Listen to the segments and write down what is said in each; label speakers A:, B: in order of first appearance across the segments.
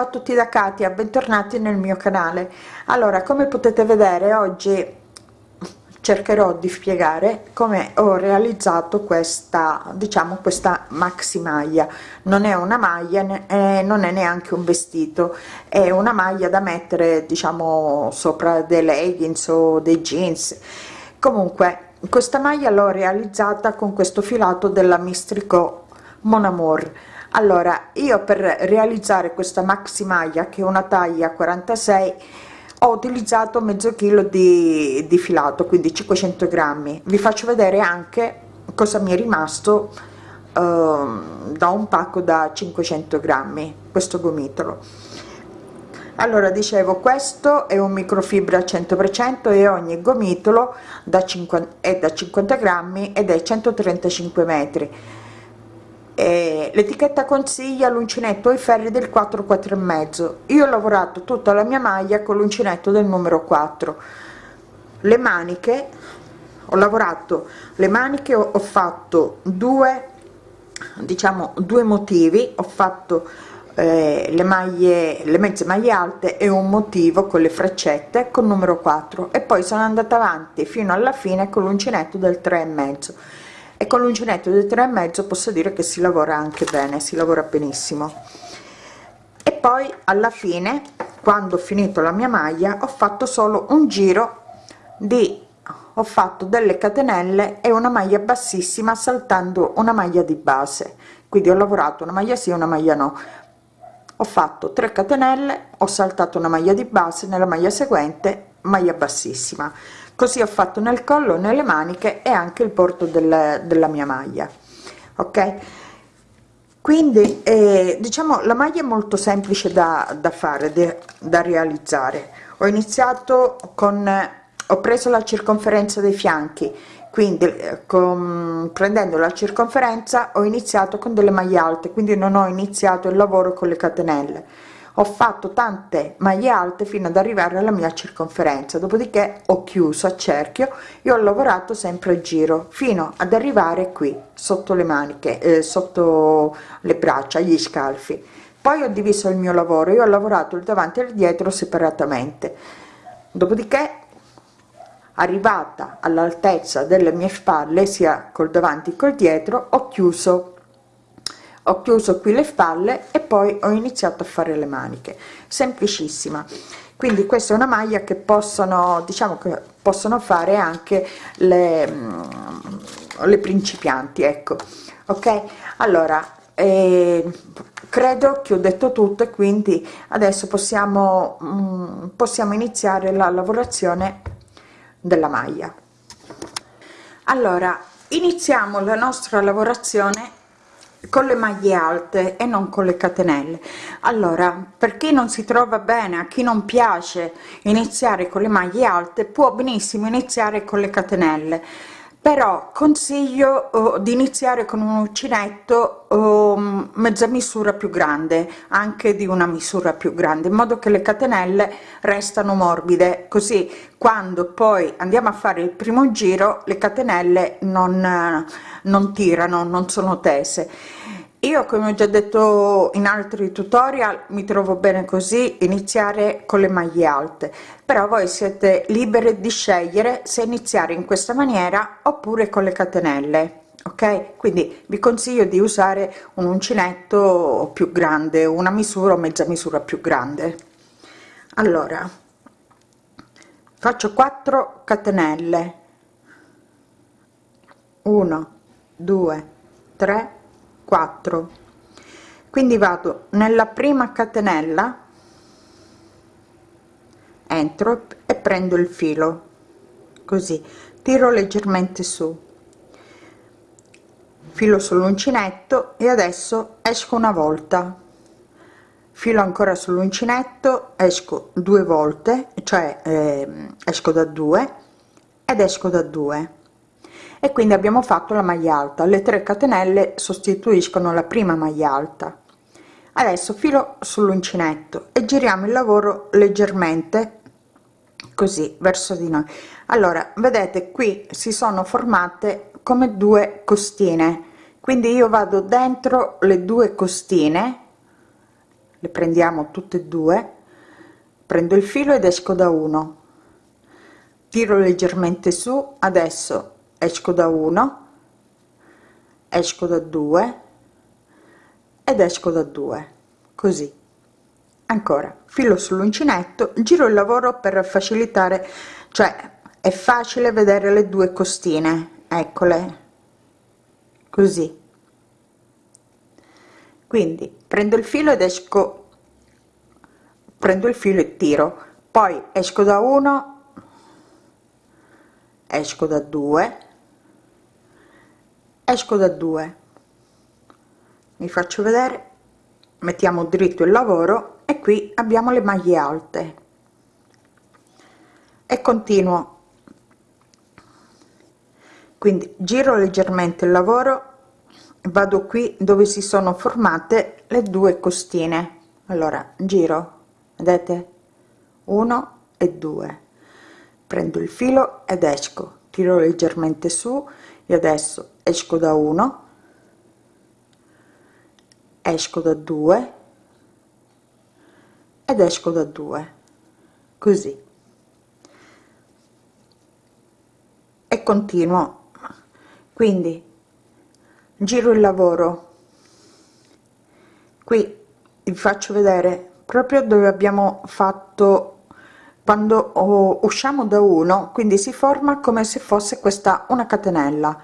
A: ciao a tutti da Katia bentornati nel mio canale. Allora come potete vedere oggi cercherò di spiegare come ho realizzato questa diciamo questa maxi maglia. Non è una maglia eh, non è neanche un vestito. È una maglia da mettere diciamo sopra dei leggings o dei jeans. Comunque questa maglia l'ho realizzata con questo filato della mistrico mon amour allora io per realizzare questa maxi maglia che è una taglia 46 ho utilizzato mezzo chilo di, di filato quindi 500 grammi. Vi faccio vedere anche cosa mi è rimasto uh, da un pacco da 500 grammi questo gomitolo. Allora dicevo questo è un microfibra 100% e ogni gomitolo da 50 è da 50 grammi ed è 135 metri eh, l'etichetta consiglia l'uncinetto ai ferri del 4 4 e mezzo. Io ho lavorato tutta la mia maglia con l'uncinetto del numero 4 le maniche ho lavorato le maniche ho, ho fatto due diciamo due motivi. Ho fatto eh, le maglie le mezze maglie alte e un motivo con le freccette con numero 4 e poi sono andata avanti fino alla fine con l'uncinetto del 3 e mezzo e con l'uncinetto del 3 e mezzo posso dire che si lavora anche bene si lavora benissimo. E poi alla fine quando ho finito la mia maglia ho fatto solo un giro di ho fatto delle catenelle e una maglia bassissima saltando una maglia di base. Quindi ho lavorato una maglia sì una maglia no. Ho fatto 3 catenelle ho saltato una maglia di base nella maglia seguente maglia bassissima così ho fatto nel collo nelle maniche e anche il porto del, della mia maglia ok? Quindi eh, diciamo la maglia è molto semplice da, da fare de, da realizzare. Ho iniziato con ho preso la circonferenza dei fianchi quindi eh, con, prendendo la circonferenza ho iniziato con delle maglie alte quindi non ho iniziato il lavoro con le catenelle ho fatto tante maglie alte fino ad arrivare alla mia circonferenza dopodiché ho chiuso a cerchio e ho lavorato sempre a giro fino ad arrivare qui sotto le maniche eh, sotto le braccia gli scalfi. Poi ho diviso il mio lavoro io ho lavorato il davanti e il dietro separatamente. Dopodiché arrivata all'altezza delle mie spalle sia col davanti col dietro ho chiuso ho chiuso qui le spalle e poi ho iniziato a fare le maniche. Semplicissima. Quindi questa è una maglia che possono diciamo che possono fare anche le, mm, le principianti ecco. Ok? Allora eh, credo che ho detto tutto e quindi adesso possiamo mm, possiamo iniziare la lavorazione della maglia. Allora iniziamo la nostra lavorazione con le maglie alte e non con le catenelle. Allora per chi non si trova bene a chi non piace iniziare con le maglie alte può benissimo iniziare con le catenelle però consiglio uh, di iniziare con un uncinetto uh, mezza misura più grande anche di una misura più grande in modo che le catenelle restano morbide. Così quando poi andiamo a fare il primo giro le catenelle non non tirano non sono tese io come ho già detto in altri tutorial mi trovo bene così iniziare con le maglie alte. Però voi siete liberi di scegliere se iniziare in questa maniera oppure con le catenelle ok? Quindi vi consiglio di usare un uncinetto più grande una misura o mezza misura più grande. Allora faccio 4 catenelle. 1 2 3 4 quindi vado nella prima catenella entro e prendo il filo così tiro leggermente su. Filo sull'uncinetto e adesso esco una volta. Filo ancora sull'uncinetto esco due volte cioè eh, esco da due ed esco da due e quindi abbiamo fatto la maglia alta. Le 3 catenelle sostituiscono la prima maglia alta. Adesso filo sull'uncinetto e giriamo il lavoro leggermente così verso di noi. Allora vedete qui si sono formate come due costine. Quindi io vado dentro le due costine le prendiamo tutte e due prendo il filo ed esco da 1 tiro leggermente su adesso esco da 1 esco da 2 ed esco da 2 così. Ancora filo sull'uncinetto giro il lavoro per facilitare cioè è facile vedere le due costine eccole così. Quindi prendo il filo ed esco prendo il filo e tiro. Poi esco da 1 esco da 2 esco da 2 mi faccio vedere mettiamo dritto il lavoro e qui abbiamo le maglie alte. E continuo. Quindi giro leggermente il lavoro vado qui dove si sono formate le due costine. Allora giro vedete? 1 e 2 prendo il filo ed esco. Tiro leggermente su e adesso esco da 1 esco da 2 ed esco da 2 così. E continuo. Quindi giro il lavoro. Qui vi faccio vedere proprio dove abbiamo fatto quando oh, usciamo da uno quindi si forma come se fosse questa una catenella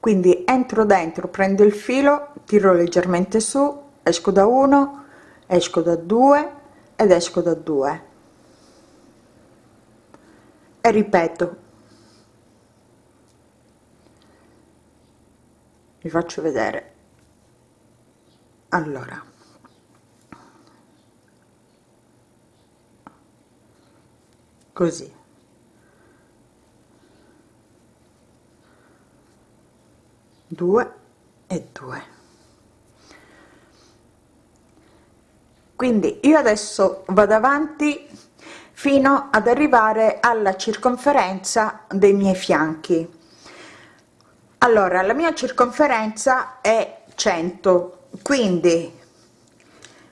A: quindi entro dentro prendo il filo tiro leggermente su esco da uno esco da due ed esco da due. E ripeto. Vi faccio vedere. Allora. Così due e due. Quindi io adesso vado avanti fino ad arrivare alla circonferenza dei miei fianchi. Allora la mia circonferenza è 100 quindi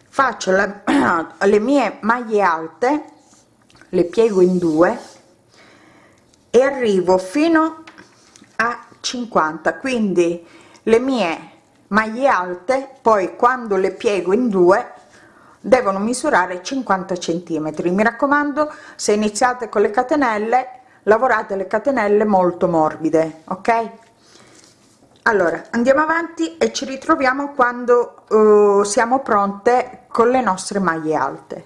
A: faccio la, le mie maglie alte le piego in due e arrivo fino a 50 quindi le mie maglie alte poi quando le piego in due devono misurare 50 centimetri. Mi raccomando se iniziate con le catenelle lavorate le catenelle molto morbide ok? Allora andiamo avanti e ci ritroviamo quando uh, siamo pronte con le nostre maglie alte.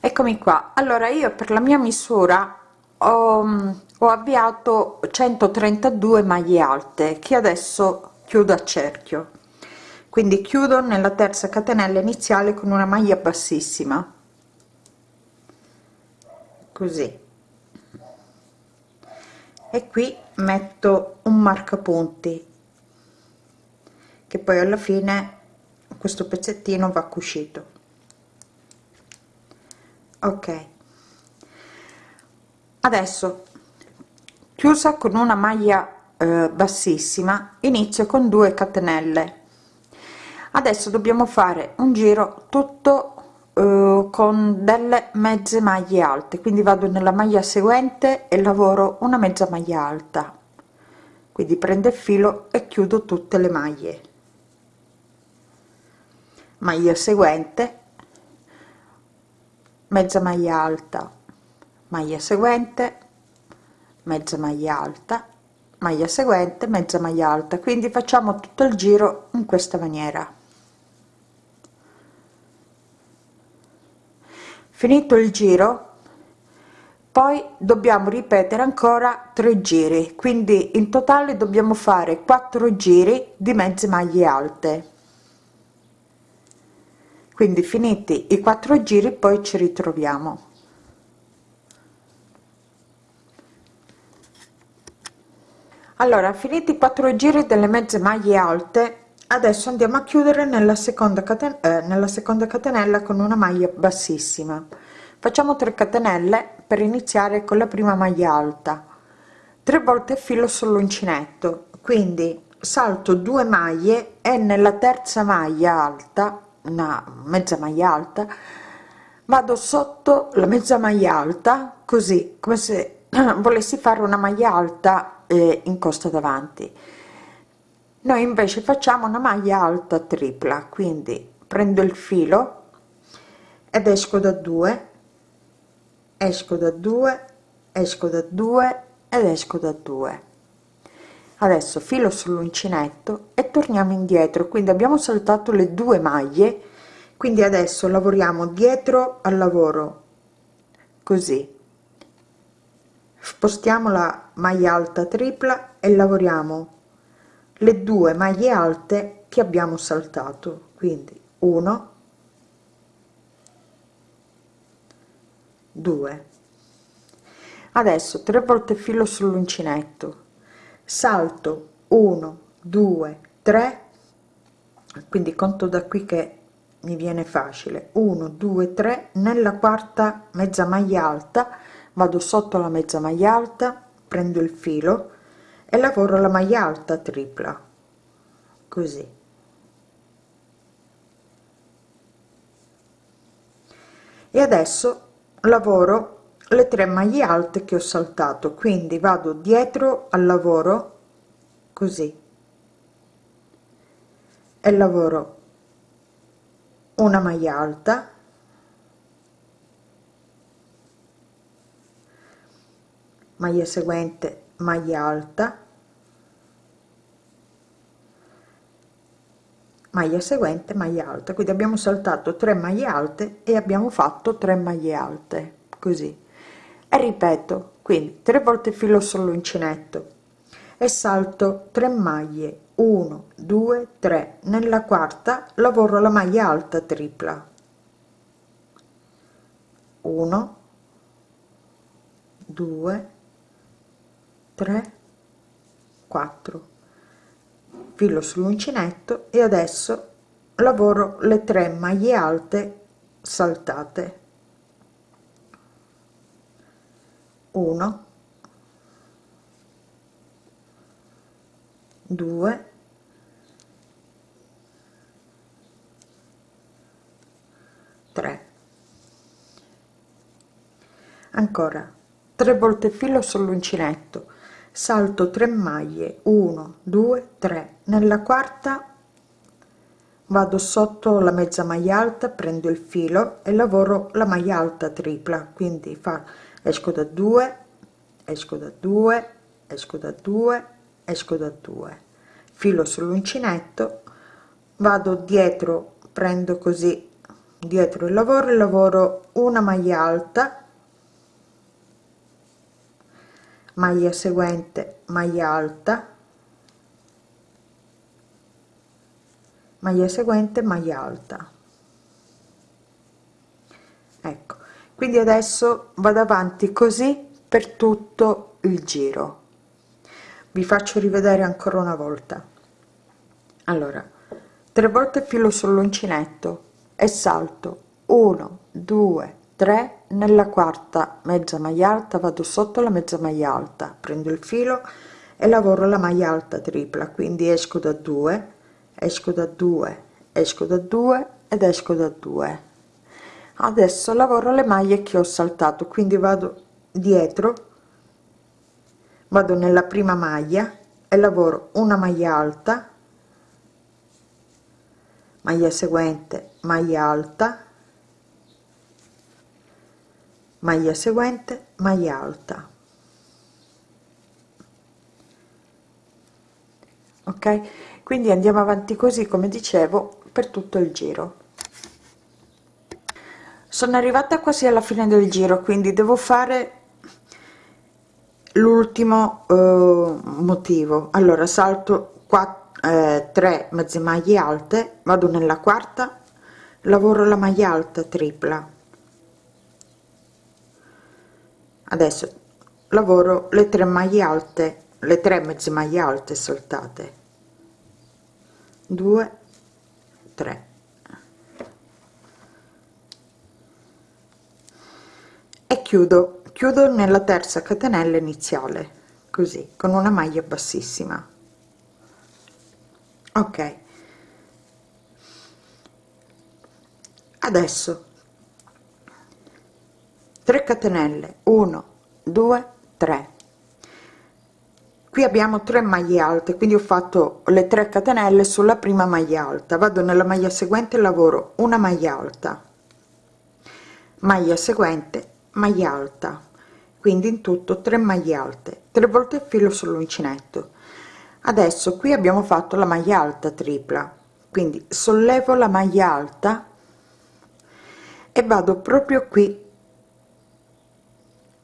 A: Eccomi qua. Allora io per la mia misura ho, mm, ho avviato 132 maglie alte che adesso chiudo a cerchio. Quindi chiudo nella terza catenella iniziale con una maglia bassissima. Così. E qui metto un marcapunti che poi alla fine questo pezzettino va cucito ok adesso chiusa con una maglia eh, bassissima inizio con 2 catenelle. Adesso dobbiamo fare un giro tutto eh, con delle mezze maglie alte. Quindi vado nella maglia seguente e lavoro una mezza maglia alta. Quindi prendo il filo e chiudo tutte le maglie. Maglia seguente mezza maglia alta maglia seguente mezza maglia alta maglia seguente mezza maglia alta. Quindi facciamo tutto il giro in questa maniera. Finito il giro poi dobbiamo ripetere ancora tre giri. Quindi in totale dobbiamo fare quattro giri di mezze maglie alte. Quindi finiti i quattro giri poi ci ritroviamo allora finiti i quattro giri delle mezze maglie alte adesso andiamo a chiudere nella seconda catenella eh, nella seconda catenella con una maglia bassissima. Facciamo 3 catenelle per iniziare con la prima maglia alta. 3 volte filo sull'uncinetto quindi salto 2 maglie e nella terza maglia alta una mezza maglia alta vado sotto la mezza maglia alta così come se volessi fare una maglia alta eh, in costa davanti. Noi invece facciamo una maglia alta tripla quindi prendo il filo ed esco da 2 esco da 2 esco da 2 ed esco da 2 adesso filo sull'uncinetto e torniamo indietro. Quindi abbiamo saltato le due maglie quindi adesso lavoriamo dietro al lavoro così spostiamo la maglia alta tripla e lavoriamo. Le due maglie alte che abbiamo saltato. Quindi 1 2 adesso tre volte filo sull'uncinetto. Salto 1 2 3 quindi conto da qui che mi viene facile. 1 2 3 nella quarta mezza maglia alta vado sotto la mezza maglia alta prendo il filo e lavoro la maglia alta tripla. Così. E adesso lavoro le tre maglie alte che ho saltato quindi vado dietro al lavoro così. E lavoro una maglia alta maglia seguente maglia alta. Maglia seguente maglia alta. Quindi abbiamo saltato 3 maglie alte e abbiamo fatto 3 maglie alte così. E ripeto quindi tre volte filo sull'uncinetto e salto 3 maglie. 1 2 3 nella quarta lavoro la maglia alta tripla. 1 2 3 4 filo sull'uncinetto e adesso lavoro le 3 maglie alte saltate. 1 2 3 ancora 3 volte filo sull'uncinetto salto 3 maglie 1 2 3 nella quarta vado sotto la mezza maglia alta prendo il filo e lavoro la maglia alta tripla. Quindi fa esco da 2 esco da 2 esco da 2 esco da 2 filo sull'uncinetto vado dietro prendo così dietro il lavoro e lavoro una maglia alta maglia seguente maglia alta maglia seguente maglia alta. Ecco quindi adesso vado avanti così per tutto il giro. Vi faccio rivedere ancora una volta. Allora tre volte filo sull'uncinetto e salto. 1 2 3 nella quarta mezza maglia alta vado sotto la mezza maglia alta prendo il filo e lavoro la maglia alta tripla quindi esco da 2 esco da 2 esco da 2 ed esco da 2 adesso lavoro le maglie che ho saltato quindi vado dietro vado nella prima maglia e lavoro una maglia alta maglia seguente maglia alta maglia seguente maglia alta. Ok? Quindi andiamo avanti così come dicevo per tutto il giro. Sono arrivata quasi alla fine del giro quindi devo fare l'ultimo eh, motivo. Allora salto 4 eh, 3 mezze maglie alte vado nella quarta lavoro la maglia alta tripla adesso lavoro le tre maglie alte le tre mezze maglie alte saltate. 2 3 e chiudo chiudo nella terza catenella iniziale così con una maglia bassissima. Ok. Adesso 3 catenelle. 1 2 3 qui abbiamo 3 maglie alte quindi ho fatto le 3 catenelle sulla prima maglia alta. Vado nella maglia seguente lavoro una maglia alta. Maglia seguente maglia alta. Quindi in tutto 3 maglie alte. 3 volte il filo sull'uncinetto. Adesso qui abbiamo fatto la maglia alta tripla. Quindi sollevo la maglia alta e vado proprio qui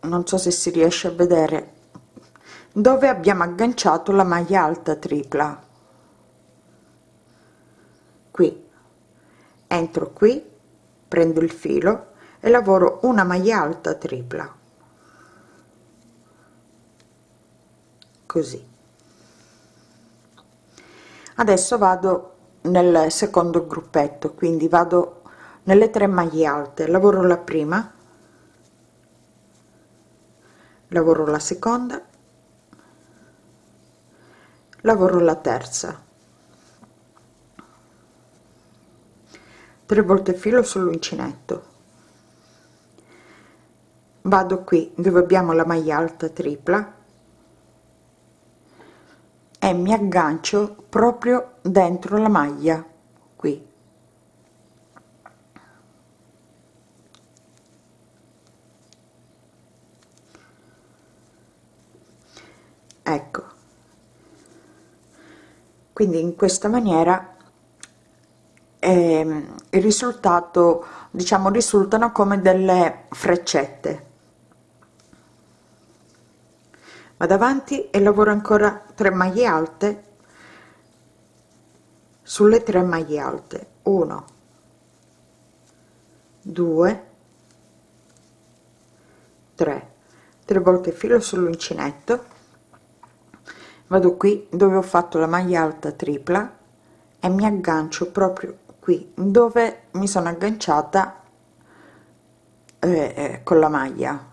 A: non so se si riesce a vedere dove abbiamo agganciato la maglia alta tripla. Qui. Entro qui prendo il filo e lavoro una maglia alta tripla. Così. Adesso vado nel secondo gruppetto quindi vado nelle tre maglie alte. Lavoro la prima lavoro la seconda. Lavoro la terza. 3 volte filo sull'uncinetto vado qui dove abbiamo la maglia alta tripla. E mi aggancio proprio dentro la maglia qui ecco. Quindi in questa maniera eh, il risultato diciamo risultano come delle freccette. Vado avanti e lavoro ancora 3 maglie alte. Sulle 3 maglie alte. 1 2 3 3 volte filo sull'uncinetto vado qui dove ho fatto la maglia alta tripla e mi aggancio proprio qui dove mi sono agganciata eh, eh, con la maglia.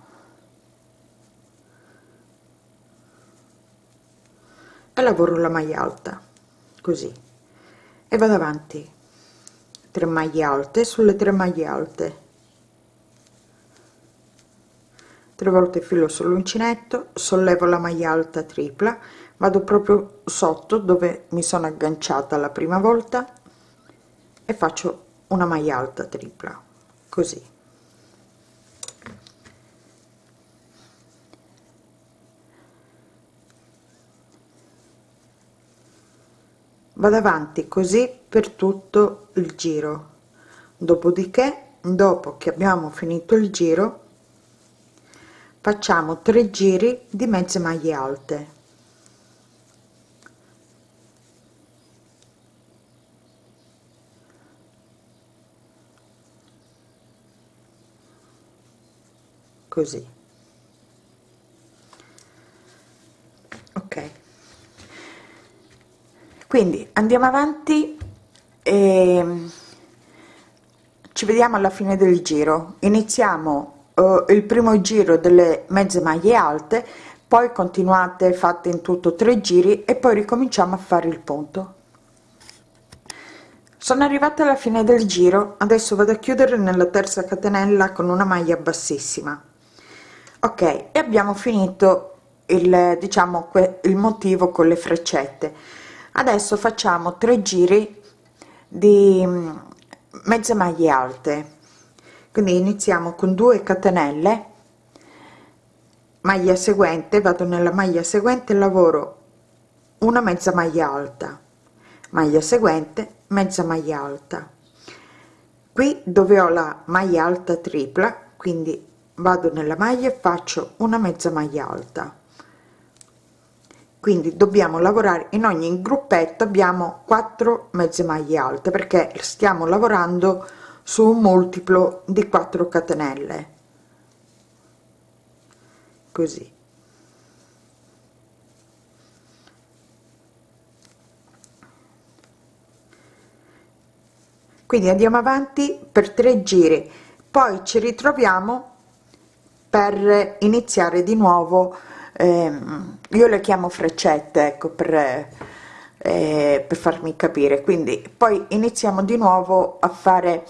A: E lavoro la maglia alta così. E vado avanti. 3 maglie alte sulle 3 maglie alte. 3 volte filo sull'uncinetto sollevo la maglia alta tripla vado proprio sotto dove mi sono agganciata la prima volta e faccio una maglia alta tripla così. Vado avanti così per tutto il giro. Dopodiché dopo che abbiamo finito il giro facciamo tre giri di mezze maglie alte così. Ok. Quindi andiamo avanti e ci vediamo alla fine del giro. Iniziamo uh, il primo giro delle mezze maglie alte poi continuate fate in tutto tre giri e poi ricominciamo a fare il punto. Sono arrivata alla fine del giro. Adesso vado a chiudere nella terza catenella con una maglia bassissima ok e abbiamo finito il diciamo il motivo con le freccette. Adesso facciamo tre giri di mm, mezze maglie alte. Quindi iniziamo con 2 catenelle. Maglia seguente vado nella maglia seguente lavoro una mezza maglia alta. Maglia seguente mezza maglia alta. Qui dove ho la maglia alta tripla quindi vado nella maglia e faccio una mezza maglia alta. Quindi dobbiamo lavorare in ogni gruppetto abbiamo 4 mezze maglie alte perché stiamo lavorando su un multiplo di 4 catenelle. Così. Quindi andiamo avanti per tre giri. Poi ci ritroviamo per iniziare di nuovo ehm, io le chiamo freccette ecco per eh, per farmi capire. Quindi poi iniziamo di nuovo a fare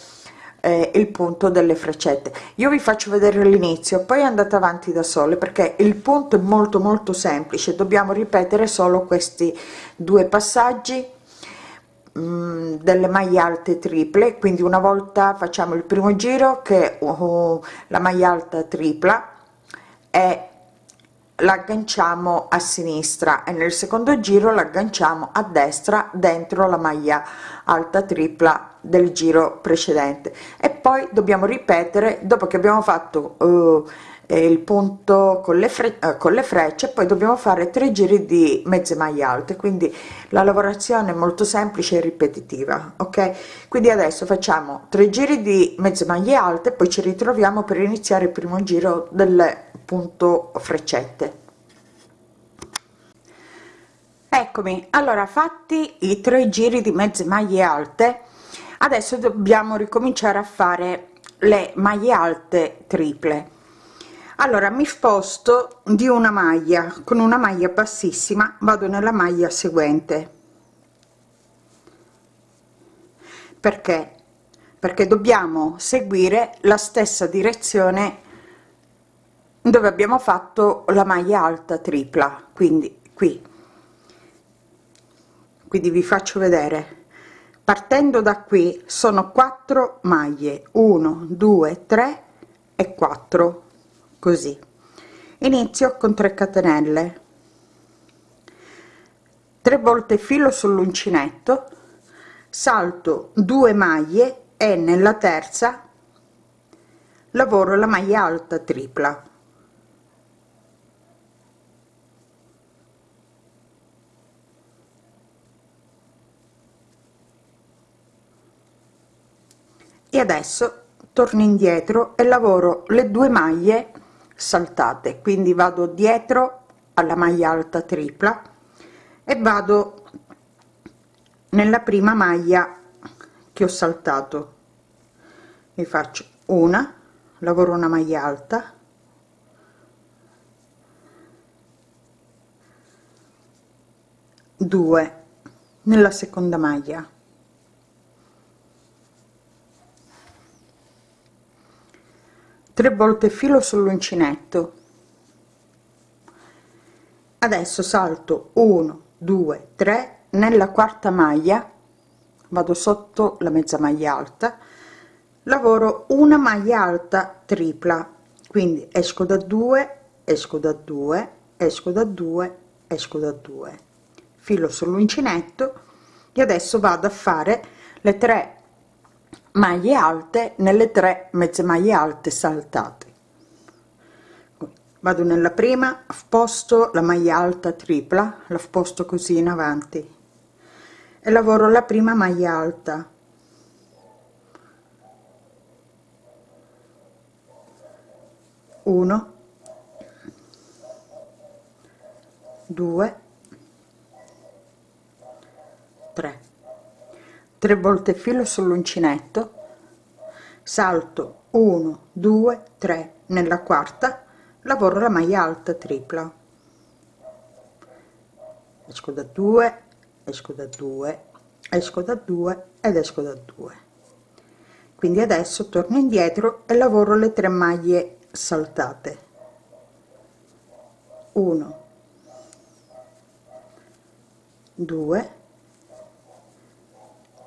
A: eh, il punto delle freccette. Io vi faccio vedere l'inizio poi andate avanti da sole perché il punto è molto molto semplice. Dobbiamo ripetere solo questi due passaggi mm, delle maglie alte triple quindi una volta facciamo il primo giro che uh, la maglia alta tripla e l'agganciamo a sinistra e nel secondo giro l'agganciamo a destra dentro la maglia alta tripla del giro precedente. E poi dobbiamo ripetere dopo che abbiamo fatto uh, il punto con le, fre uh, con le frecce poi dobbiamo fare tre giri di mezze maglie alte quindi la lavorazione è molto semplice e ripetitiva ok? Quindi adesso facciamo tre giri di mezze maglie alte poi ci ritroviamo per iniziare il primo giro del punto freccette. Eccomi allora fatti i tre giri di mezze maglie alte adesso dobbiamo ricominciare a fare le maglie alte triple allora mi sposto di una maglia con una maglia bassissima vado nella maglia seguente. Perché? Perché dobbiamo seguire la stessa direzione dove abbiamo fatto la maglia alta tripla. Quindi qui. Quindi vi faccio vedere. Partendo da qui sono 4 maglie. 1 2 3 e 4 così. Inizio con 3 catenelle. 3 volte filo sull'uncinetto. Salto 2 maglie e nella terza lavoro la maglia alta tripla. E adesso torno indietro e lavoro le due maglie saltate. Quindi vado dietro alla maglia alta tripla e vado nella prima maglia che ho saltato. Mi faccio una lavoro una maglia alta. Due nella seconda maglia 3 volte filo sull'uncinetto. Adesso salto 1 2 3 nella quarta maglia vado sotto la mezza maglia alta lavoro una maglia alta tripla quindi esco da 2 esco da 2 esco da 2 esco da 2 filo sull'uncinetto e adesso vado a fare le 3 maglie alte nelle tre mezze maglie alte saltate. Vado nella prima posto la maglia alta tripla la sposto così in avanti. E lavoro la prima maglia alta. Uno. Due. Tre 3 volte filo sull'uncinetto salto 1 2 3 nella quarta lavoro la maglia alta tripla. Esco da 2 esco da 2 esco da 2 ed esco da 2 quindi adesso torno indietro e lavoro le tre maglie saltate. 1 2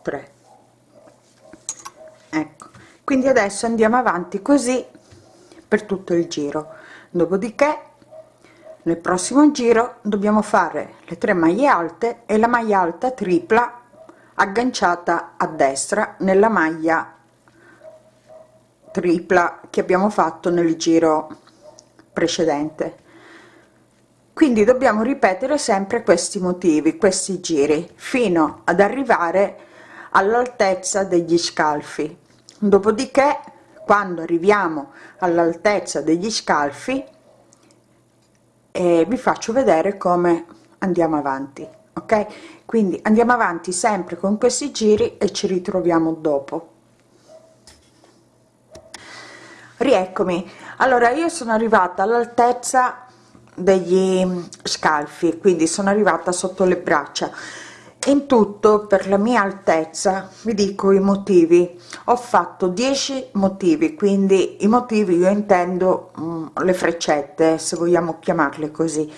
A: 3 ecco quindi adesso andiamo avanti così per tutto il giro. Dopodiché nel prossimo giro dobbiamo fare le tre maglie alte e la maglia alta tripla agganciata a destra nella maglia tripla che abbiamo fatto nel giro precedente. Quindi dobbiamo ripetere sempre questi motivi questi giri fino ad arrivare all'altezza degli scalfi. Dopodiché quando arriviamo all'altezza degli scalfi eh, vi faccio vedere come andiamo avanti ok? Quindi andiamo avanti sempre con questi giri e ci ritroviamo dopo. Rieccomi. Allora io sono arrivata all'altezza degli scalfi quindi sono arrivata sotto le braccia in tutto per la mia altezza vi dico i motivi. Ho fatto 10 motivi quindi i motivi io intendo um, le freccette se vogliamo chiamarle così.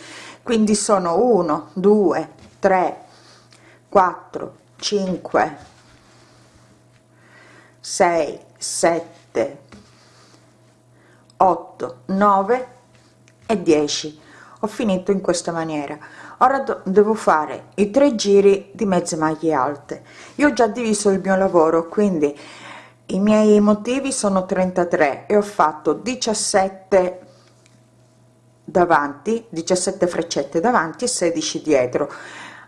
A: Quindi sono 1 2 3 4 5 6 7 8 9 e 10 ho finito in questa maniera ora devo fare i tre giri di mezze maglie alte. Io ho già diviso il mio lavoro quindi i miei motivi sono 33 e ho fatto 17 davanti 17 freccette davanti e 16 dietro.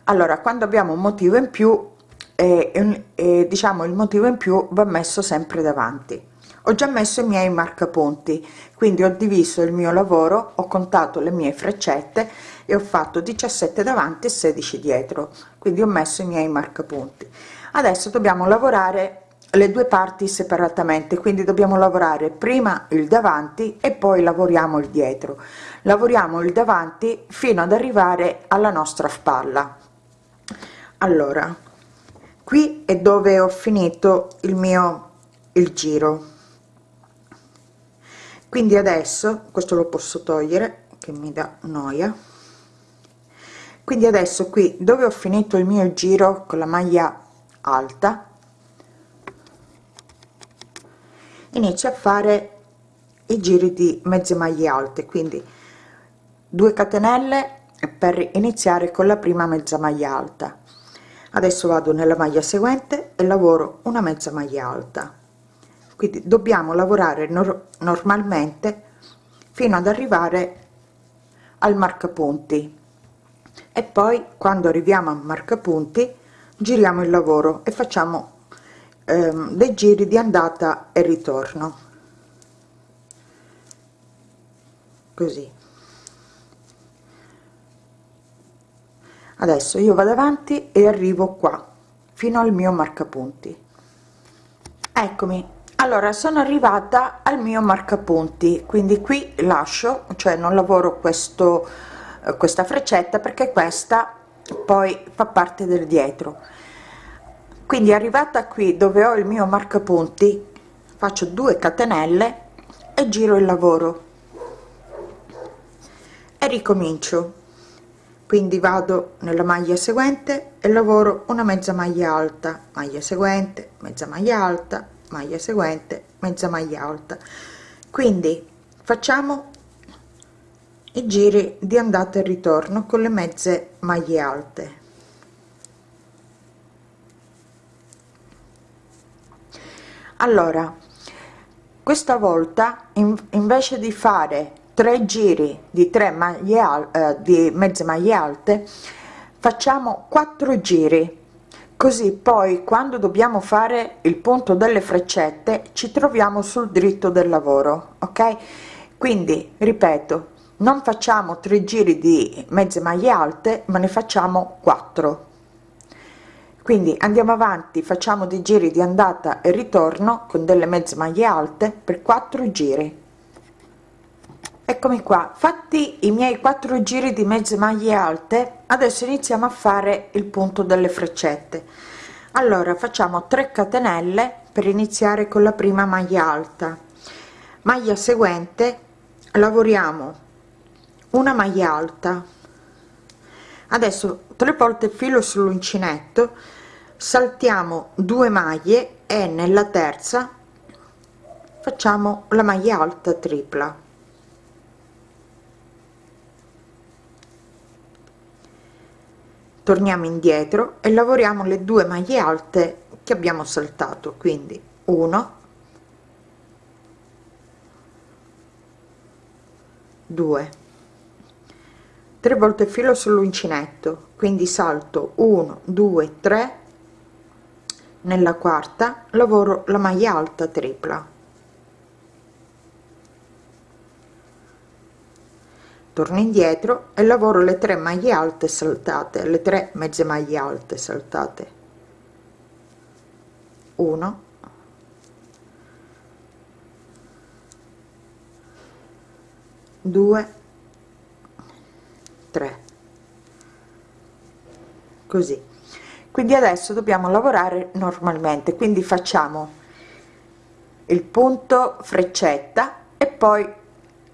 A: Allora quando abbiamo un motivo in più eh, eh, diciamo il motivo in più va messo sempre davanti. Ho già messo i miei marcapunti quindi ho diviso il mio lavoro ho contato le mie freccette e ho fatto 17 davanti e 16 dietro. Quindi ho messo i miei marcapunti. Adesso dobbiamo lavorare le due parti separatamente. Quindi dobbiamo lavorare prima il davanti e poi lavoriamo il dietro. Lavoriamo il davanti fino ad arrivare alla nostra spalla. Allora qui è dove ho finito il mio il giro. Quindi adesso questo lo posso togliere che mi dà noia quindi adesso qui dove ho finito il mio giro con la maglia alta inizio a fare i giri di mezze maglie alte. Quindi 2 catenelle per iniziare con la prima mezza maglia alta. Adesso vado nella maglia seguente e lavoro una mezza maglia alta. Quindi dobbiamo lavorare nor normalmente fino ad arrivare al marcapunti e poi quando arriviamo a marcapunti giriamo il lavoro e facciamo ehm, dei giri di andata e ritorno. Così. Adesso io vado avanti e arrivo qua fino al mio marcapunti. Eccomi. Allora sono arrivata al mio marcapunti quindi qui lascio cioè non lavoro questo questa freccetta perché questa poi fa parte del dietro. Quindi arrivata qui dove ho il mio marcapunti faccio 2 catenelle e giro il lavoro. E ricomincio. Quindi vado nella maglia seguente e lavoro una mezza maglia alta. Maglia seguente mezza maglia alta maglia seguente mezza maglia alta. Quindi facciamo i giri di andata e ritorno con le mezze maglie alte. Allora questa volta in, invece di fare tre giri di 3 maglie eh, di mezze maglie alte facciamo quattro giri. Così poi quando dobbiamo fare il punto delle freccette ci troviamo sul dritto del lavoro ok? Quindi ripeto non facciamo tre giri di mezze maglie alte ma ne facciamo 4 quindi andiamo avanti facciamo dei giri di andata e ritorno con delle mezze maglie alte per 4 giri. Eccomi qua. Fatti i miei quattro giri di mezze maglie alte adesso iniziamo a fare il punto delle freccette. Allora facciamo 3 catenelle per iniziare con la prima maglia alta. Maglia seguente lavoriamo una maglia alta. Adesso tre volte filo sull'uncinetto saltiamo due maglie e nella terza facciamo la maglia alta tripla. Torniamo indietro e lavoriamo le due maglie alte che abbiamo saltato quindi 1 2 tre volte filo sull'uncinetto quindi salto 1 2 3 nella quarta lavoro la maglia alta tripla. Torno indietro e lavoro le tre maglie alte saltate le tre mezze maglie alte saltate. 1 2 3 così. Quindi adesso dobbiamo lavorare normalmente quindi facciamo il punto freccetta e poi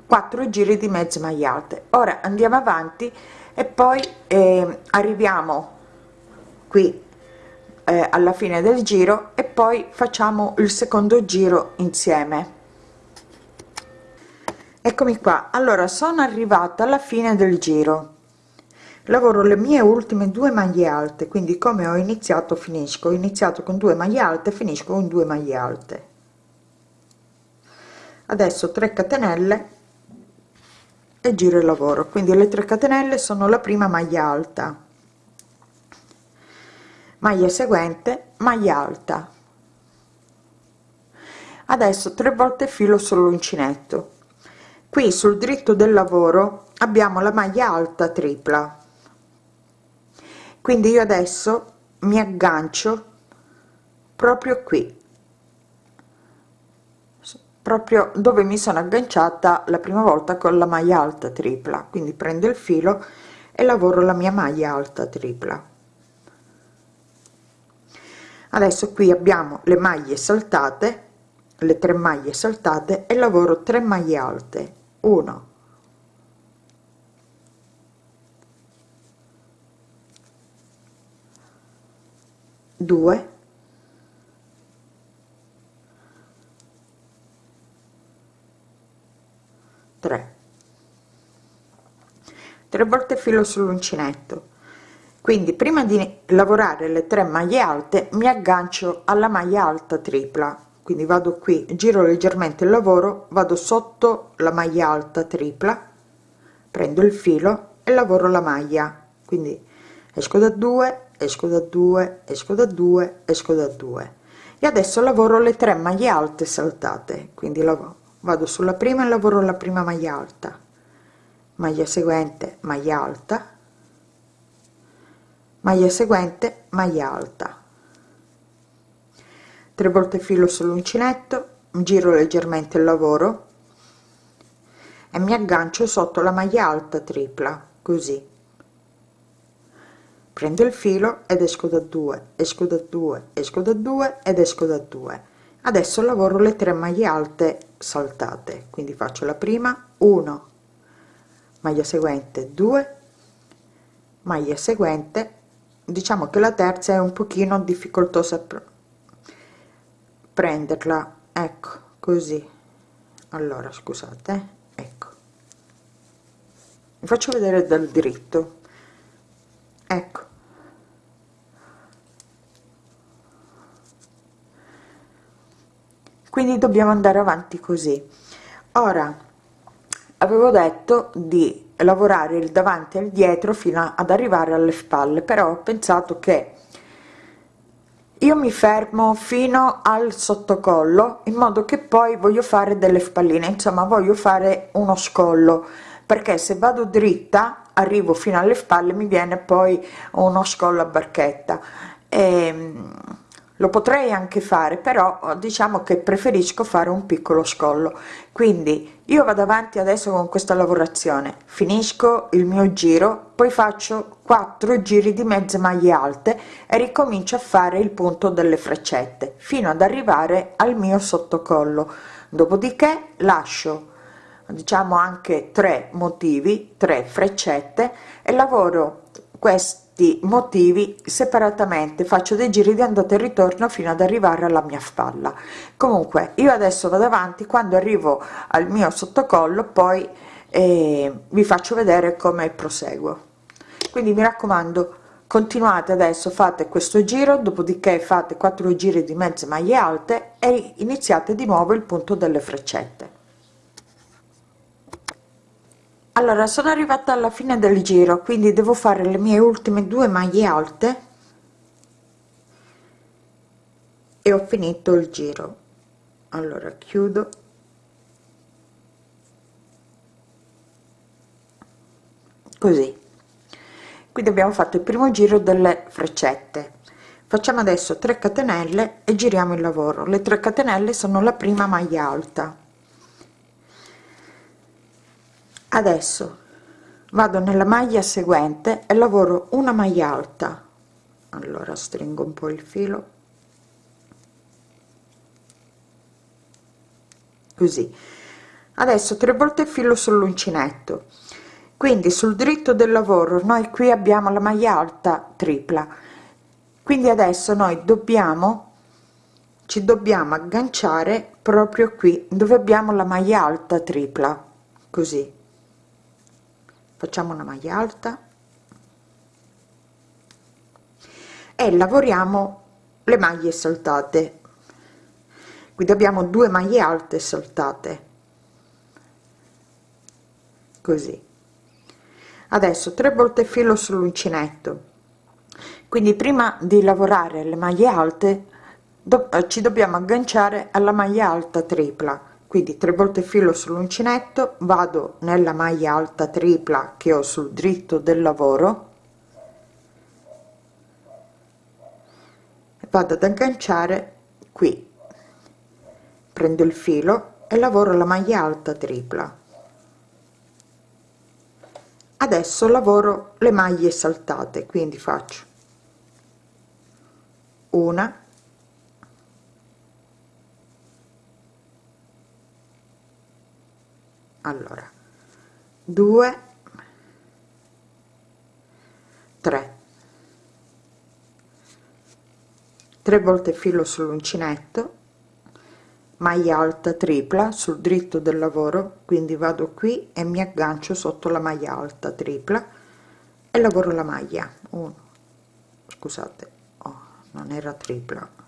A: 4 giri di mezze maglie alte ora andiamo avanti e poi eh, arriviamo qui eh, alla fine del giro e poi facciamo il secondo giro insieme eccomi qua. Allora sono arrivata alla fine del giro. Lavoro le mie ultime due maglie alte quindi come ho iniziato finisco. Ho iniziato con due maglie alte finisco con due maglie alte. Adesso 3 catenelle e giro il lavoro. Quindi le 3 catenelle sono la prima maglia alta. Maglia seguente maglia alta. Adesso tre volte filo sull'uncinetto qui sul dritto del lavoro abbiamo la maglia alta tripla. Quindi io adesso mi aggancio proprio qui. Proprio dove mi sono agganciata la prima volta con la maglia alta tripla. Quindi prendo il filo e lavoro la mia maglia alta tripla. Adesso qui abbiamo le maglie saltate le tre maglie saltate e lavoro 3 maglie alte 1 2 3 3 volte filo sull'uncinetto. Quindi prima di lavorare le 3 maglie alte mi aggancio alla maglia alta tripla quindi vado qui giro leggermente il lavoro vado sotto la maglia alta tripla prendo il filo e lavoro la maglia. Quindi esco da 2 esco da 2 esco da 2 esco da 2 e adesso lavoro le 3 maglie alte saltate. Quindi vado sulla prima e lavoro la prima maglia alta. Maglia seguente maglia alta. Maglia seguente maglia alta 3 volte filo sull'uncinetto giro leggermente il lavoro e mi aggancio sotto la maglia alta tripla così. Prendo il filo ed esco da 2 esco da 2 esco da 2 ed esco da 2 adesso lavoro le 3 maglie alte saltate quindi faccio la prima 1 maglia seguente 2 maglia seguente. Diciamo che la terza è un pochino difficoltosa prenderla. Ecco così. Allora scusate ecco. Vi faccio vedere dal dritto ecco. Quindi dobbiamo andare avanti così. Ora avevo detto di lavorare il davanti e il dietro fino ad arrivare alle spalle però ho pensato che io mi fermo fino al sottocollo in modo che poi voglio fare delle spalline insomma voglio fare uno scollo perché se vado dritta arrivo fino alle spalle mi viene poi uno scollo a barchetta. E, ehm, lo potrei anche fare però diciamo che preferisco fare un piccolo scollo. Quindi io vado avanti adesso con questa lavorazione. Finisco il mio giro poi faccio 4 giri di mezze maglie alte e ricomincio a fare il punto delle freccette fino ad arrivare al mio sottocollo. Dopodiché lascio diciamo anche tre motivi 3 freccette e lavoro questo questi motivi separatamente. Faccio dei giri di andata e ritorno fino ad arrivare alla mia spalla. Comunque io adesso vado avanti. Quando arrivo al mio sottocollo poi eh, vi faccio vedere come proseguo. Quindi mi raccomando continuate adesso fate questo giro dopodiché fate 4 giri di mezze maglie alte e iniziate di nuovo il punto delle freccette allora sono arrivata alla fine del giro quindi devo fare le mie ultime due maglie alte e ho finito il giro. Allora chiudo. Così. Quindi abbiamo fatto il primo giro delle freccette. Facciamo adesso 3 catenelle e giriamo il lavoro. Le 3 catenelle sono la prima maglia alta adesso vado nella maglia seguente e lavoro una maglia alta. Allora stringo un po il filo. Così. Adesso tre volte filo sull'uncinetto. Quindi sul dritto del lavoro noi qui abbiamo la maglia alta tripla. Quindi adesso noi dobbiamo ci dobbiamo agganciare proprio qui dove abbiamo la maglia alta tripla. Così facciamo una maglia alta. E lavoriamo le maglie saltate. Quindi abbiamo due maglie alte saltate. Così. Adesso tre volte filo sull'uncinetto. Quindi prima di lavorare le maglie alte eh, ci dobbiamo agganciare alla maglia alta tripla quindi tre volte filo sull'uncinetto vado nella maglia alta tripla che ho sul dritto del lavoro vado ad agganciare qui. Prendo il filo e lavoro la maglia alta tripla. Adesso lavoro le maglie saltate quindi faccio una allora 2 3 3 volte filo sull'uncinetto maglia alta tripla sul dritto del lavoro quindi vado qui e mi aggancio sotto la maglia alta tripla e lavoro la maglia. 1 scusate oh, non era tripla.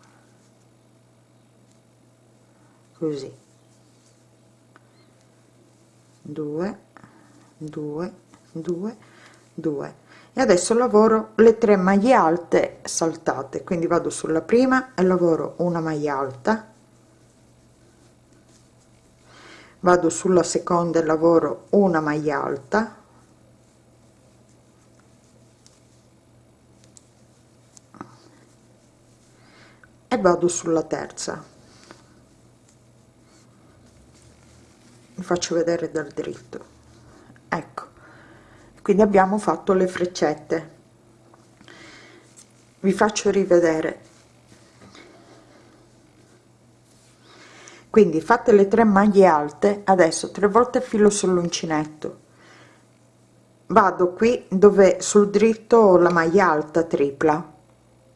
A: Così 2 2 2 2 e adesso lavoro le tre maglie alte saltate quindi vado sulla prima e lavoro una maglia alta. Vado sulla seconda e lavoro una maglia alta. E vado sulla terza faccio vedere dal dritto. Ecco. Quindi abbiamo fatto le freccette. Vi faccio rivedere. Quindi fatte le tre maglie alte adesso tre volte filo sull'uncinetto. Vado qui dove sul dritto ho la maglia alta tripla.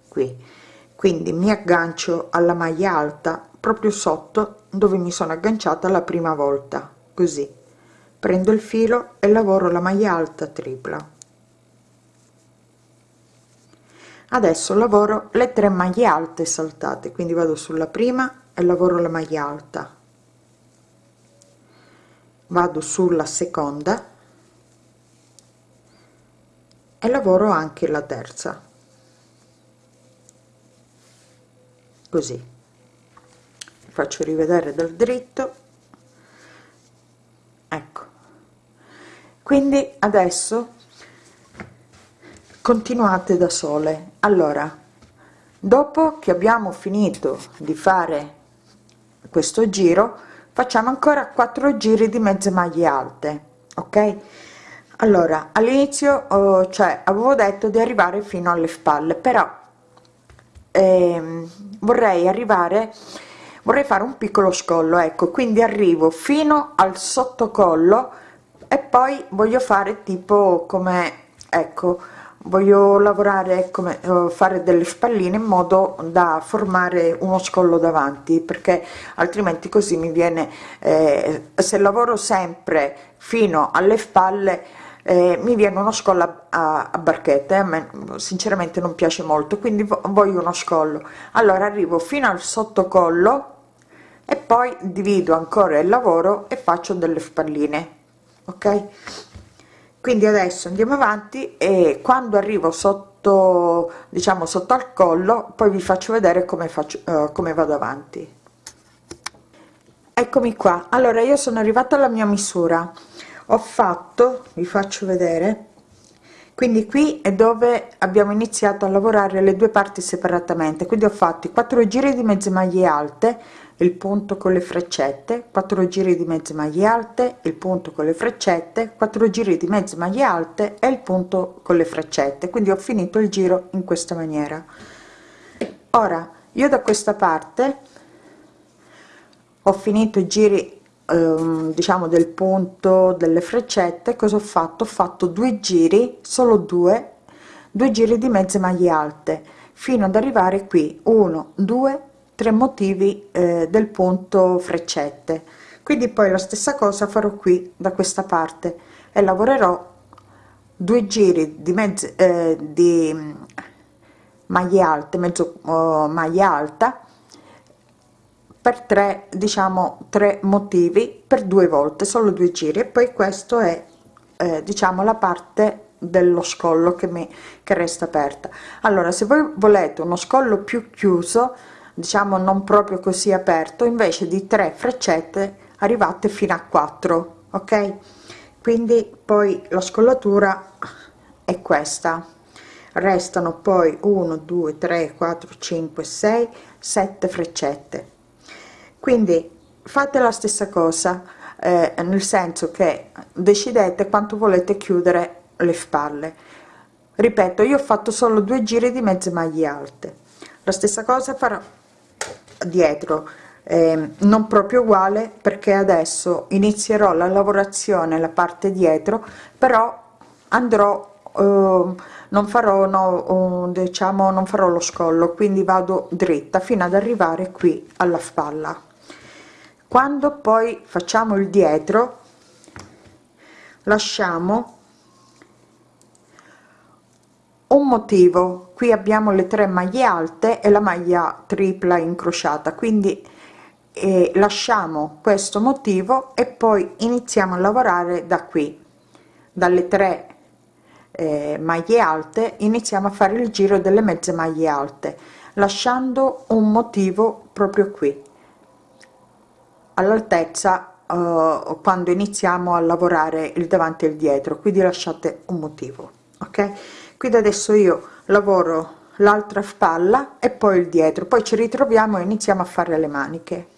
A: Qui. Quindi mi aggancio alla maglia alta proprio sotto dove mi sono agganciata la prima volta così. Prendo il filo e lavoro la maglia alta tripla. Adesso lavoro le tre maglie alte saltate quindi vado sulla prima e lavoro la maglia alta. Vado sulla seconda e lavoro anche la terza. Così. Faccio rivedere dal dritto ecco. Quindi adesso continuate da sole. Allora dopo che abbiamo finito di fare questo giro facciamo ancora quattro giri di mezze maglie alte ok? Allora all'inizio oh, cioè avevo detto di arrivare fino alle spalle però ehm, vorrei arrivare vorrei fare un piccolo scollo ecco quindi arrivo fino al sottocollo e poi voglio fare tipo come ecco voglio lavorare come uh, fare delle spalline in modo da formare uno scollo davanti perché altrimenti così mi viene eh, se lavoro sempre fino alle spalle eh, mi viene uno scollo a, a, a barchette a me sinceramente non piace molto quindi voglio uno scollo. Allora arrivo fino al sottocollo e poi divido ancora il lavoro e faccio delle spalline ok? Quindi adesso andiamo avanti e quando arrivo sotto diciamo sotto al collo poi vi faccio vedere come faccio uh, come vado avanti. Eccomi qua. Allora io sono arrivata alla mia misura. Ho fatto vi faccio vedere quindi qui è dove abbiamo iniziato a lavorare le due parti separatamente. Quindi ho fatto 4 giri di mezze maglie alte il punto con le freccette 4 giri di mezze maglie alte il punto con le freccette 4 giri di mezze maglie alte e il punto con le freccette. Quindi ho finito il giro in questa maniera. Ora io da questa parte ho finito i giri ehm, diciamo del punto delle freccette. Cosa ho fatto? Ho fatto due giri solo due due giri di mezze maglie alte fino ad arrivare qui. 1 2 tre motivi eh, del punto freccette. Quindi poi la stessa cosa farò qui da questa parte e lavorerò due giri di mezzo eh, di mm, maglie alte mezzo oh, maglia alta per tre diciamo tre motivi per due volte solo due giri e poi questo è eh, diciamo la parte dello scollo che mi che resta aperta. Allora se voi volete uno scollo più chiuso diciamo non proprio così aperto invece di 3 freccette arrivate fino a 4 ok? Quindi poi la scollatura è questa. Restano poi 1 2 3 4 5 6 7 freccette. Quindi fate la stessa cosa eh, nel senso che decidete quanto volete chiudere le spalle. Ripeto io ho fatto solo due giri di mezze maglie alte. La stessa cosa farò dietro. Eh, non proprio uguale perché adesso inizierò la lavorazione la parte dietro però andrò eh, non farò no, diciamo non farò lo scollo quindi vado dritta fino ad arrivare qui alla spalla. Quando poi facciamo il dietro lasciamo un motivo qui abbiamo le tre maglie alte e la maglia tripla incrociata quindi eh, lasciamo questo motivo e poi iniziamo a lavorare da qui. Dalle tre eh, maglie alte iniziamo a fare il giro delle mezze maglie alte lasciando un motivo proprio qui. All'altezza eh, quando iniziamo a lavorare il davanti e il dietro quindi lasciate un motivo ok quindi adesso io lavoro l'altra spalla e poi il dietro. Poi ci ritroviamo e iniziamo a fare le maniche.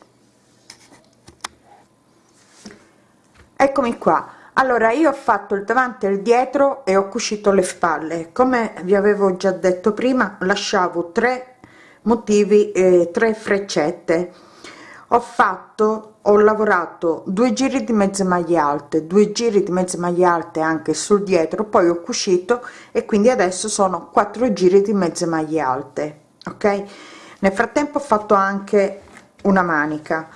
A: Eccomi qua. Allora io ho fatto il davanti e il dietro e ho cucito le spalle. Come vi avevo già detto prima lasciavo tre motivi e tre freccette. Ho fatto ho lavorato due giri di mezze maglie alte due giri di mezze maglie alte anche sul dietro poi ho cucito e quindi adesso sono quattro giri di mezze maglie alte ok? Nel frattempo ho fatto anche una manica.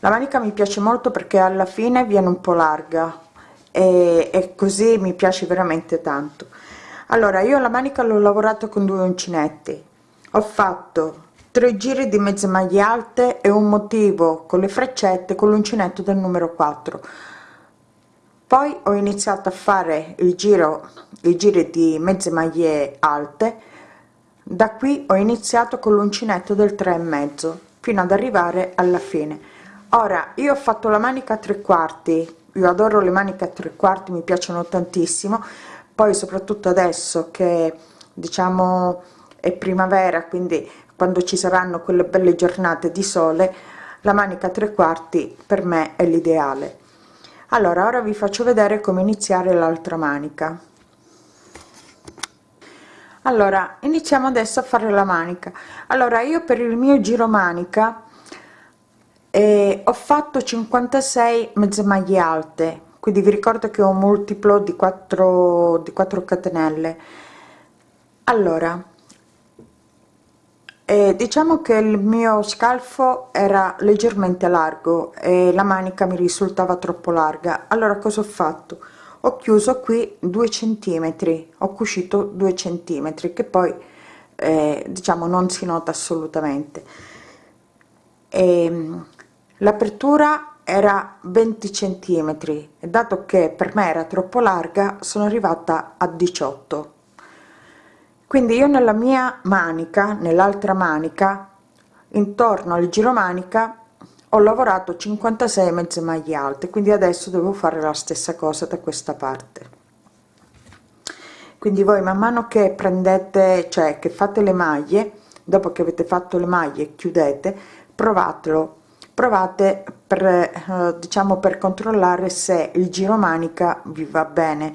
A: La manica mi piace molto perché alla fine viene un po larga e, e così mi piace veramente tanto. Allora io la manica l'ho lavorato con due uncinetti ho fatto 3 giri di mezze maglie alte e un motivo con le freccette con l'uncinetto del numero 4 poi ho iniziato a fare il giro i giri di mezze maglie alte. Da qui ho iniziato con l'uncinetto del 3 e mezzo fino ad arrivare alla fine. Ora io ho fatto la manica a tre quarti. Io adoro le maniche a tre quarti mi piacciono tantissimo. Poi soprattutto adesso che diciamo è primavera quindi quando ci saranno quelle belle giornate di sole la manica tre quarti per me è l'ideale. Allora ora vi faccio vedere come iniziare l'altra manica. Allora iniziamo adesso a fare la manica. Allora io per il mio giro manica eh, ho fatto 56 mezze maglie alte. Quindi vi ricordo che ho un multiplo di 4 di 4 catenelle. Allora eh, diciamo che il mio scalfo era leggermente largo e la manica mi risultava troppo larga. Allora cosa ho fatto? Ho chiuso qui due centimetri ho cucito due centimetri che poi eh, diciamo non si nota assolutamente. Ehm, l'apertura era 20 centimetri e dato che per me era troppo larga sono arrivata a 18 quindi io nella mia manica nell'altra manica intorno al giro manica ho lavorato 56 mezze maglie alte quindi adesso devo fare la stessa cosa da questa parte. Quindi voi man mano che prendete cioè che fate le maglie dopo che avete fatto le maglie chiudete provatelo. Provate per eh, diciamo per controllare se il giro manica vi va bene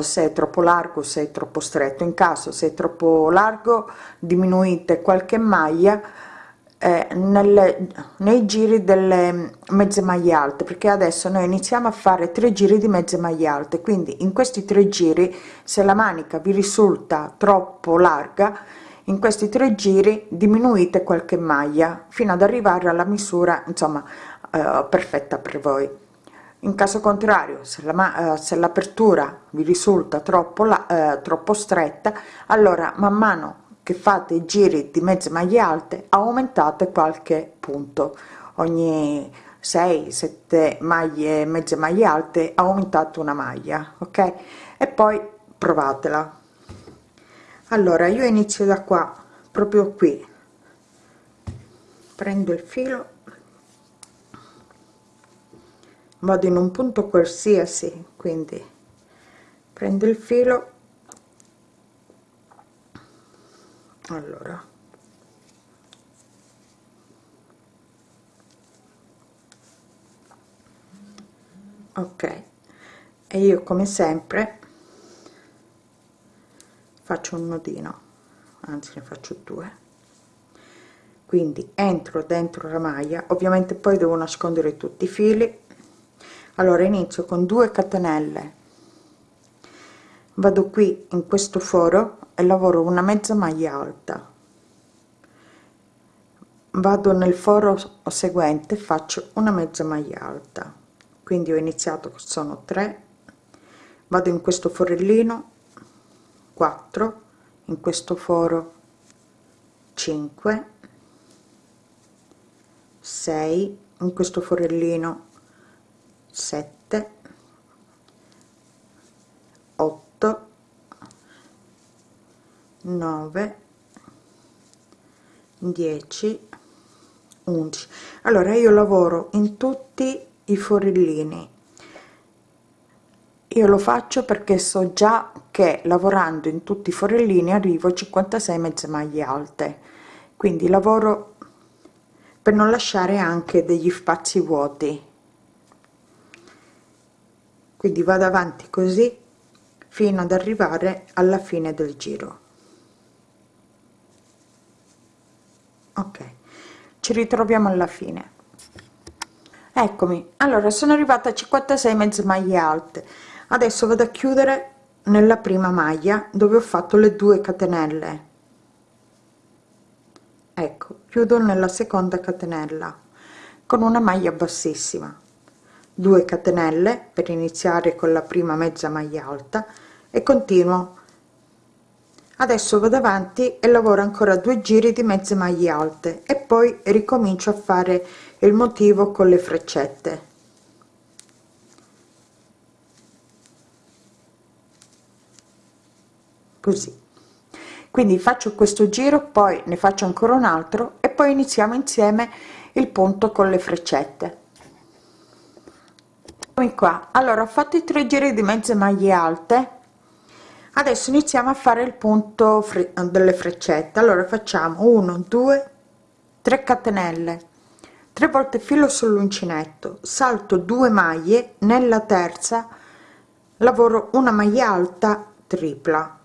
A: se è troppo largo se è troppo stretto in caso se è troppo largo diminuite qualche maglia eh, nelle, nei giri delle mezze maglie alte perché adesso noi iniziamo a fare tre giri di mezze maglie alte quindi in questi tre giri se la manica vi risulta troppo larga in questi tre giri diminuite qualche maglia fino ad arrivare alla misura insomma eh, perfetta per voi in caso contrario se la eh, l'apertura vi risulta troppo la eh, troppo stretta allora man mano che fate i giri di mezze maglie alte aumentate qualche punto. Ogni 6 7 maglie mezze maglie alte aumentate una maglia ok? E poi provatela. Allora io inizio da qua proprio qui. Prendo il filo vado in un punto qualsiasi quindi prendo il filo. Allora. Ok. E io come sempre faccio un nodino. Anzi ne faccio due. Quindi entro dentro la maglia. Ovviamente poi devo nascondere tutti i fili allora inizio con 2 catenelle. Vado qui in questo foro e lavoro una mezza maglia alta. Vado nel foro seguente faccio una mezza maglia alta. Quindi ho iniziato sono 3 vado in questo forellino 4 in questo foro 5 6 in questo forellino 7 8 9 10 11 allora io lavoro in tutti i forellini. Io lo faccio perché so già che lavorando in tutti i forellini arrivo a 56 mezze maglie alte. Quindi lavoro per non lasciare anche degli spazi vuoti quindi vado avanti così fino ad arrivare alla fine del giro. Ok ci ritroviamo alla fine. Eccomi. Allora sono arrivata a 56 mezze maglie alte. Adesso vado a chiudere nella prima maglia dove ho fatto le due catenelle. Ecco chiudo nella seconda catenella con una maglia bassissima 2 catenelle per iniziare con la prima mezza maglia alta e continuo. Adesso vado avanti e lavoro ancora due giri di mezze maglie alte e poi ricomincio a fare il motivo con le freccette. Così. Quindi faccio questo giro poi ne faccio ancora un altro e poi iniziamo insieme il punto con le freccette qua. Allora ho fatto i tre giri di mezze maglie alte. Adesso iniziamo a fare il punto delle freccette. Allora facciamo 1 2 3 catenelle. 3 volte filo sull'uncinetto. Salto 2 maglie. Nella terza lavoro una maglia alta tripla.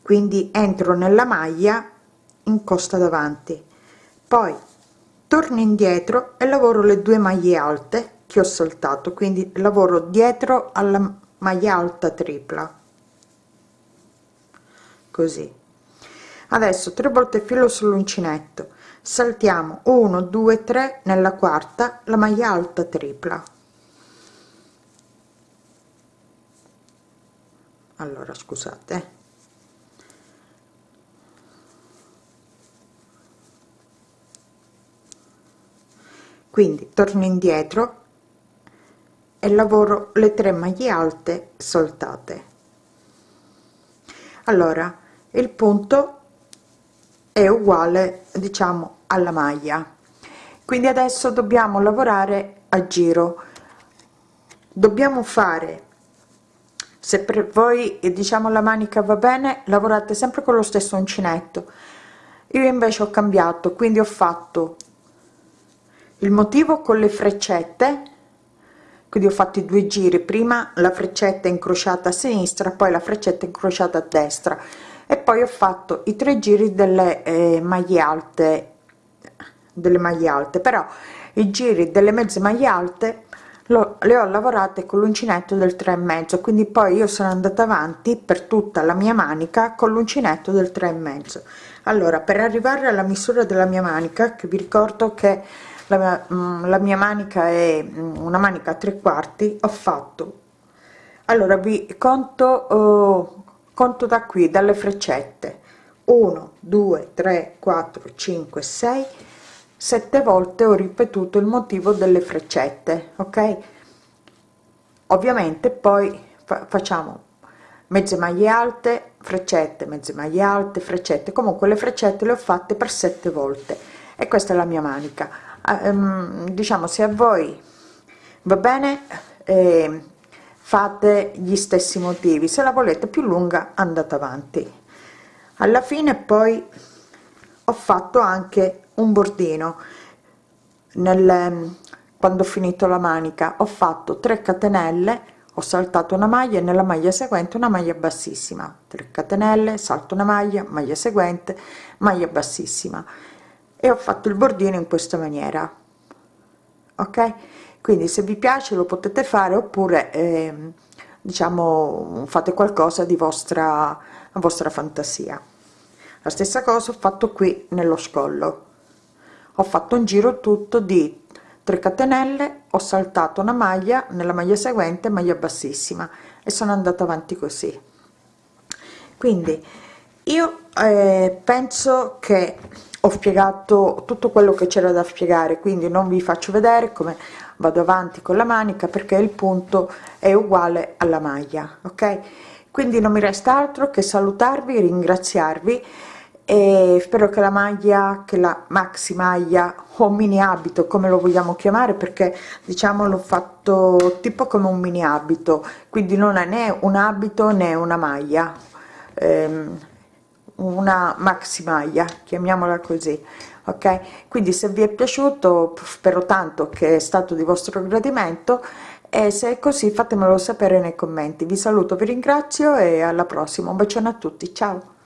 A: Quindi entro nella maglia in costa davanti. Poi torno indietro e lavoro le due maglie alte che ho saltato quindi lavoro dietro alla maglia alta tripla. Così. Adesso tre volte filo sull'uncinetto. Saltiamo 1 2 3 nella quarta la maglia alta tripla. Allora scusate quindi torno indietro e lavoro le tre maglie alte saltate allora il punto è uguale diciamo alla maglia. Quindi adesso dobbiamo lavorare a giro. Dobbiamo fare se per voi diciamo la manica va bene lavorate sempre con lo stesso uncinetto. Io invece ho cambiato quindi ho fatto il motivo con le freccette quindi ho fatto i due giri prima la freccetta incrociata a sinistra poi la freccetta incrociata a destra. E poi ho fatto i tre giri delle eh, maglie alte delle maglie alte. Però i giri delle mezze maglie alte lo, le ho lavorate con l'uncinetto del 3 e mezzo. Quindi poi io sono andata avanti per tutta la mia manica con l'uncinetto del 3 e mezzo. Allora per arrivare alla misura della mia manica che vi ricordo che la mm, la mia manica è mm, una manica a tre quarti ho fatto. Allora vi conto oh, conto da qui dalle freccette. 1 2 3 4 5 6 sette volte ho ripetuto il motivo delle freccette ok? Ovviamente poi fa facciamo mezze maglie alte freccette mezze maglie alte freccette. Comunque le freccette le ho fatte per sette volte e questa è la mia manica um, diciamo se a voi va bene eh, fate gli stessi motivi. Se la volete più lunga andate avanti. Alla fine poi ho fatto anche un bordino. Nel quando ho finito la manica ho fatto 3 catenelle ho saltato una maglia e nella maglia seguente una maglia bassissima. 3 catenelle salto una maglia maglia seguente maglia bassissima e ho fatto il bordino in questa maniera. Ok? Quindi se vi piace lo potete fare oppure eh, diciamo fate qualcosa di vostra vostra fantasia. La stessa cosa ho fatto qui nello scollo. Ho fatto un giro tutto di 3 catenelle ho saltato una maglia nella maglia seguente maglia bassissima e sono andata avanti così. Quindi io eh, penso che ho spiegato tutto quello che c'era da spiegare quindi non vi faccio vedere come vado avanti con la manica perché il punto è uguale alla maglia ok? Quindi non mi resta altro che salutarvi ringraziarvi e spero che la maglia che la maxi maglia o mini abito come lo vogliamo chiamare perché diciamo l'ho fatto tipo come un mini abito quindi non è né un abito né una maglia. Ehm, una maxi maglia chiamiamola così ok? Quindi se vi è piaciuto spero tanto che è stato di vostro gradimento e se è così fatemelo sapere nei commenti. Vi saluto vi ringrazio e alla prossima. Un bacione a tutti ciao